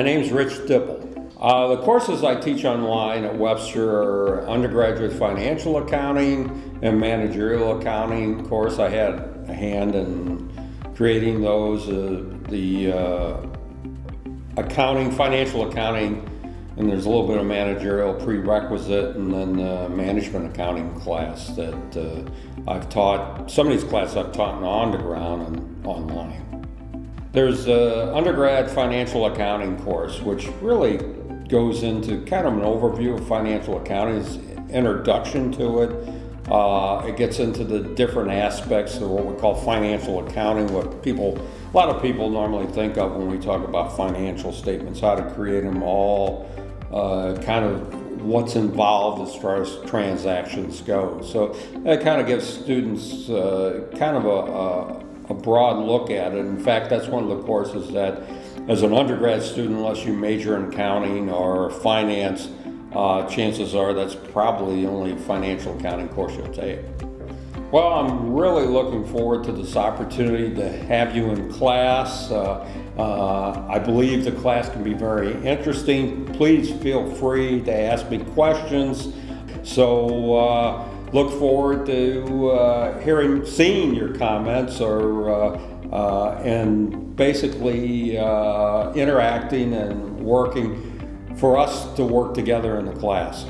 My name's Rich Dipple. Uh, the courses I teach online at Webster are undergraduate financial accounting and managerial accounting. Course, I had a hand in creating those. Uh, the uh, accounting, financial accounting, and there's a little bit of managerial prerequisite, and then the management accounting class that uh, I've taught. Some of these classes I've taught on the ground and online. There's an undergrad financial accounting course, which really goes into kind of an overview of financial accounting, introduction to it. Uh, it gets into the different aspects of what we call financial accounting, what people, a lot of people normally think of when we talk about financial statements, how to create them all, uh, kind of what's involved as far as transactions go. So that kind of gives students uh, kind of a, a, a broad look at it. In fact, that's one of the courses that as an undergrad student, unless you major in accounting or finance, uh, chances are that's probably the only financial accounting course you'll take. Well, I'm really looking forward to this opportunity to have you in class. Uh, uh, I believe the class can be very interesting. Please feel free to ask me questions. So uh, look forward to uh, hearing, seeing your comments or uh, uh, and basically interacting and working for us to work together in the class.